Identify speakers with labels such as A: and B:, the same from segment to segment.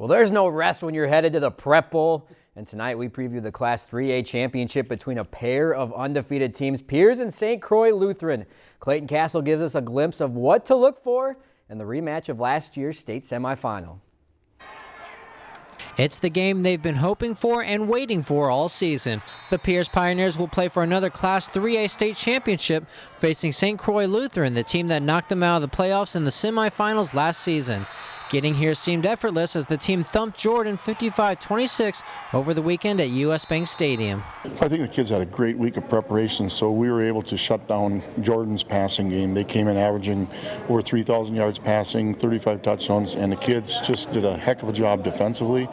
A: Well, there's no rest when you're headed to the Prep Bowl. And tonight we preview the Class 3A championship between a pair of undefeated teams, Pierz and St. Croix Lutheran. Clayton Castle gives us a glimpse of what to look for in the rematch of last year's state semifinal.
B: It's the game they've been hoping for and waiting for all season. The Pierz Pioneers will play for another Class 3A state championship, facing St. Croix Lutheran, the team that knocked them out of the playoffs in the semifinals last season. Getting here seemed effortless as the team thumped Jordan 55-26 over the weekend at US Bank Stadium.
C: I think the kids had a great week of preparation, so we were able to shut down Jordan's passing game. They came in averaging over 3,000 yards passing, 35 touchdowns, and the kids just did a heck of a job defensively.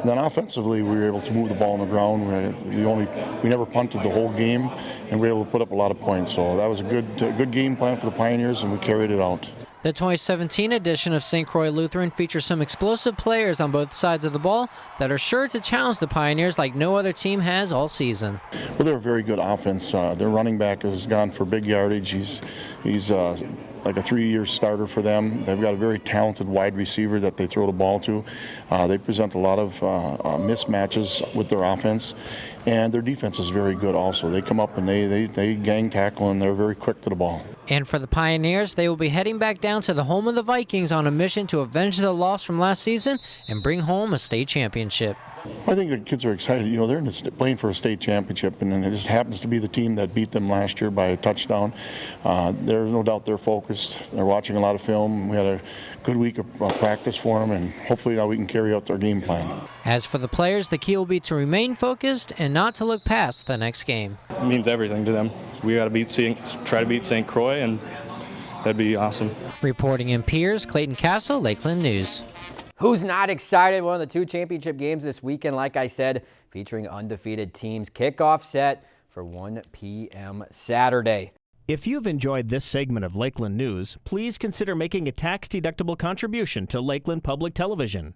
C: And then offensively, we were able to move the ball on the ground. We only we never punted the whole game, and we were able to put up a lot of points. So that was a good a good game plan for the Pioneers, and we carried it out.
B: The 2017 edition of St. Croix Lutheran features some explosive players on both sides of the ball that are sure to challenge the Pioneers like no other team has all season.
C: Well, they're a very good offense. Uh, their running back has gone for big yardage. He's he's uh, like a three-year starter for them. They've got a very talented wide receiver that they throw the ball to. Uh, they present a lot of uh, uh, mismatches with their offense, and their defense is very good also. They come up and they, they, they gang tackle, and they're very quick to the ball.
B: And for the Pioneers, they will be heading back down to the home of the Vikings on a mission to avenge the loss from last season and bring home a state championship.
C: I think the kids are excited. You know, they're playing for a state championship, and it just happens to be the team that beat them last year by a touchdown. Uh, there's no doubt they're focused. They're watching a lot of film. We had a good week of uh, practice for them, and hopefully now we can carry out their game plan.
B: As for the players, the key will be to remain focused and not to look past the next game.
D: It means everything to them. We got to beat, try to beat St. Croix, and that'd be awesome.
B: Reporting in Pierz, Clayton Castle, Lakeland News.
A: Who's not excited? One of the two championship games this weekend, like I said, featuring undefeated teams. Kickoff set for 1 p.m. Saturday.
E: If you've enjoyed this segment of Lakeland News, please consider making a tax-deductible contribution to Lakeland Public Television.